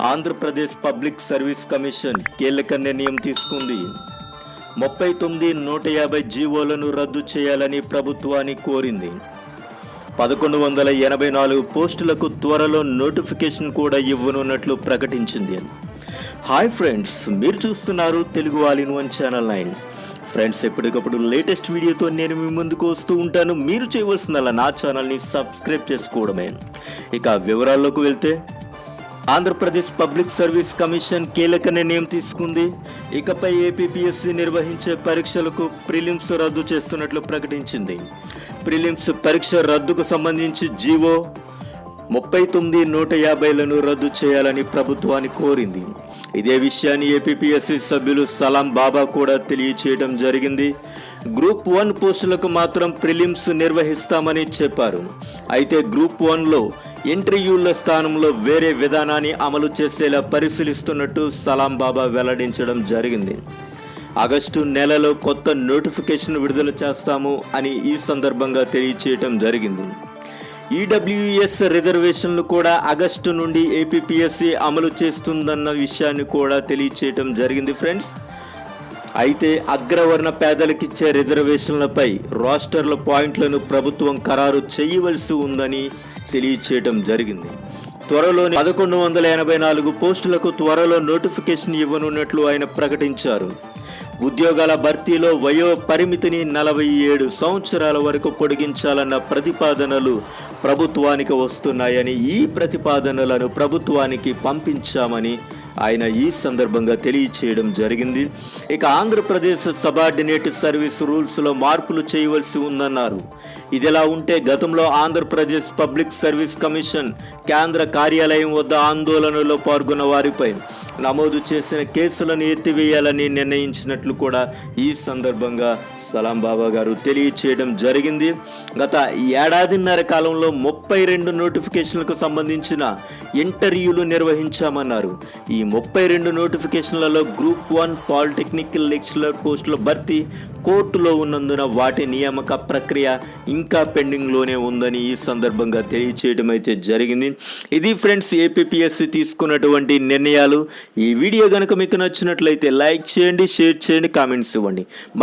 Andhra Pradesh public service commission కీలక నిర్ణయం తీసుకుంది. ముప్పై తొమ్మిది నూట యాభై జీవోలను రద్దు చేయాలని ప్రభుత్వాన్ని కోరింది. పదకొండు వందల ఎనభై నాలుగు పోస్టులకు త్వరలో నోటిఫికేషన్ కూడా ఇవ్వనున్నట్లు ప్రకటించింది. హాయ్ ఫ్రెండ్స్ మీరు చూస్తున్నారు Telugu all in one channel nine. Friends ఎప్పటికప్పుడు లేటెస్ట్ వీడియోతో నేను మీ ముందుకు వస్తూ ఉంటాను. మీరు చేయవలసిందల్లా నా ఛానల్ని సబ్స్క్రైబ్ చేసుకోవడమే. ఇక వివరాల్లోకి వెళ్తే ఆంధ్రప్రదేశ్ పబ్లిక్ సర్వీస్ కమిషన్ కీలక నిర్ణయం తీసుకుంది. ఇకపై ఏపీపీఎస్సీ నిర్వహించే పరీక్షలకు ప్రిలిమ్స్ రద్దు చేస్తున్నట్లు ప్రకటించింది. ప్రిలిమ్స్ పరీక్ష రద్దుకు సంబంధించి జీవో ముప్పై తొమ్మిది నూట యాభైలను రద్దు చేయాలని ప్రభుత్వాన్ని కోరింది. ఇదే విషయాన్ని ఏపీపీఎస్సీ సభ్యులు సలాం బాబా కూడా తెలియచేయడం జరిగింది. గ్రూప్ వన్ పోస్టులకు మాత్రం ప్రిలిమ్స్ నిర్వహిస్తామని చెప్పారు. అయితే గ్రూప్ వన్లో ఇంటర్వ్యూల స్థానంలో వేరే విధానాన్ని అమలు చేసేలా పరిశీలిస్తున్నట్టు సలాం బాబా వెల్లడించడం జరిగింది. ఆగస్టు నెలలో కొత్త నోటిఫికేషన్ విడుదల చేస్తాము అని ఈ సందర్భంగా తెలియచేయటం జరిగింది. ఈడబ్ల్యూఎస్ రిజర్వేషన్లు కూడా ఆగస్టు నుండి ఏపీపీఎస్సీ అమలు చేస్తుందన్న విషయాన్ని కూడా తెలియచేయటం జరిగింది ఫ్రెండ్స్. అయితే అగ్రవర్ణ పేదలకిచ్చే రిజర్వేషన్లపై రోస్టర్ల పాయింట్లను ప్రభుత్వం ఖరారు చేయవలసి ఉందని తెలియచేయడం జరిగింది. త్వరలోనే పదకొండు వందల ఎనభై నాలుగు పోస్టులకు త్వరలో నోటిఫికేషన్ ఇవ్వనున్నట్లు ఆయన ప్రకటించారు. ఉద్యోగాల భర్తీలో వయో పరిమితిని నలభై ఏడు సంవత్సరాల వరకు పొడిగించాలన్న ప్రతిపాదనలు ప్రభుత్వానికి వస్తున్నాయని ఈ ప్రతిపాదనలను ప్రభుత్వానికి పంపించామని ఆయన ఈ సందర్భంగా తెలియచేయడం జరిగింది. ఇక ఆంధ్రప్రదేశ్ సబార్డినేట్ సర్వీస్ రూల్స్లో మార్పులు చేయవలసి ఉందన్నారు. ఇదిలా ఉంటే గతంలో ఆంధ్రప్రదేశ్ పబ్లిక్ సర్వీస్ కమిషన్ కేంద్ర కార్యాలయం వద్ద ఆందోళనలో పాల్గొన్న వారిపై నమోదు చేసిన కేసులను ఎత్తివేయాలని నిర్ణయించినట్లు కూడా ఈ సందర్భంగా సలాం బాబా గారు తెలియచేయడం జరిగింది. గత ఏడాదిన్నర కాలంలో ముప్పై రెండు నోటిఫికేషన్లకు సంబంధించిన ఇంటర్వ్యూలు నిర్వహించామన్నారు. ఈ ముప్పై రెండు నోటిఫికేషన్లలో గ్రూప్ వన్ పాలిటెక్నికల్ లెక్చరర్ పోస్టుల భర్తీ కోర్టులో ఉన్నందున వాటి నియామక ప్రక్రియ ఇంకా పెండింగ్లోనే ఉందని ఈ సందర్భంగా తెలియచేయడం అయితే జరిగింది. ఇది ఫ్రెండ్స్ ఏపీఎస్సి తీసుకున్నటువంటి నిర్ణయాలు. ఈ వీడియో కనుక మీకు నచ్చినట్లయితే లైక్ చేయండి షేర్ చేయండి కామెంట్స్ ఇవ్వండి.